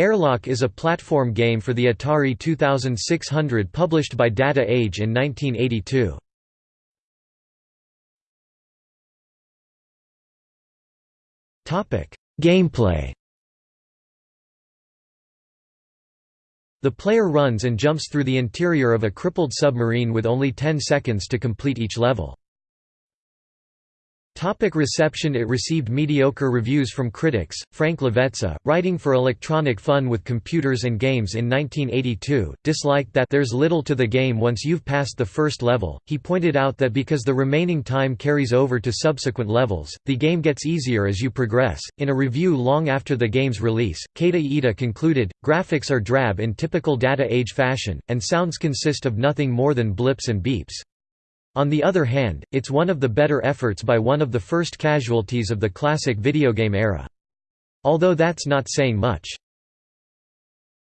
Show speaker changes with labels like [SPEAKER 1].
[SPEAKER 1] Airlock is a platform game for the Atari 2600 published by Data Age in 1982. Gameplay The player runs and jumps through the interior of a crippled submarine with only 10 seconds to complete each level. Topic reception It received mediocre reviews from critics. Frank Lovece, writing for Electronic Fun with Computers and Games in 1982, disliked that there's little to the game once you've passed the first level. He pointed out that because the remaining time carries over to subsequent levels, the game gets easier as you progress. In a review long after the game's release, Keita Iida concluded, graphics are drab in typical data age fashion, and sounds consist of nothing more than blips and beeps. On the other hand, it's one of the better efforts by one of the first casualties of the classic videogame era. Although that's not saying much.